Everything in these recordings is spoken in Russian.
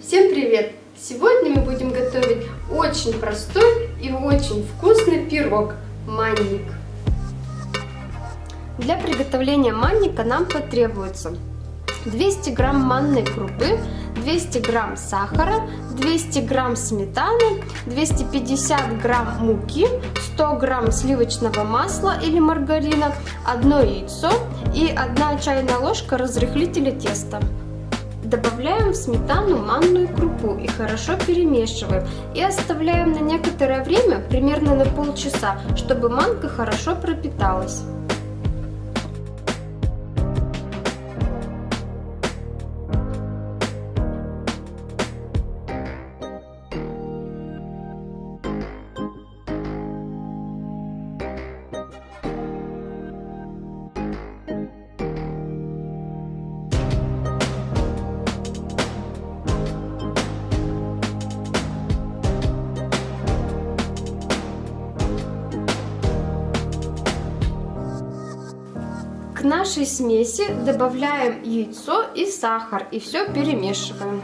Всем привет! Сегодня мы будем готовить очень простой и очень вкусный пирог манник. Для приготовления манника нам потребуется 200 грамм манной крупы, 200 грамм сахара, 200 грамм сметаны, 250 грамм муки, 100 грамм сливочного масла или маргарина, одно яйцо и 1 чайная ложка разрыхлителя теста. Добавляем в сметану манную крупу и хорошо перемешиваем. И оставляем на некоторое время, примерно на полчаса, чтобы манка хорошо пропиталась. К нашей смеси добавляем яйцо и сахар и все перемешиваем.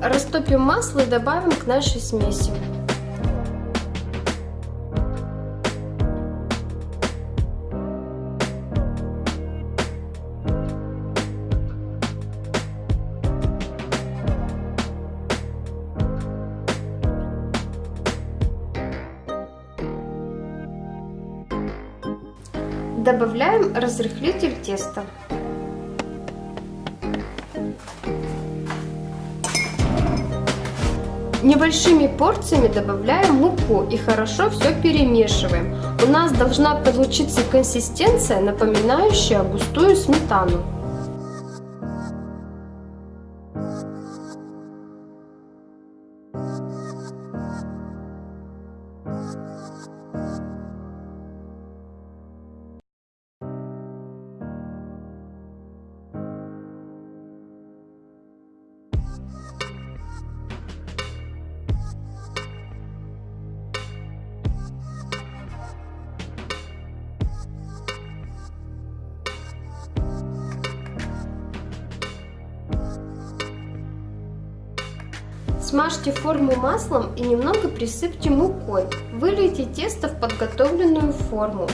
Растопим масло и добавим к нашей смеси. Добавляем разрыхлитель теста. Небольшими порциями добавляем муку и хорошо все перемешиваем. У нас должна получиться консистенция, напоминающая густую сметану. Смажьте форму маслом и немного присыпьте мукой. Вылейте тесто в подготовленную форму.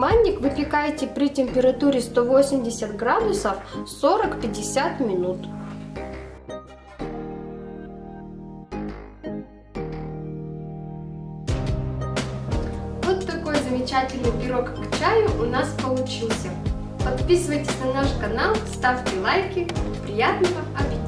Манник выпекайте при температуре 180 градусов 40-50 минут. Вот такой замечательный пирог к чаю у нас получился. Подписывайтесь на наш канал, ставьте лайки. Приятного аппетита!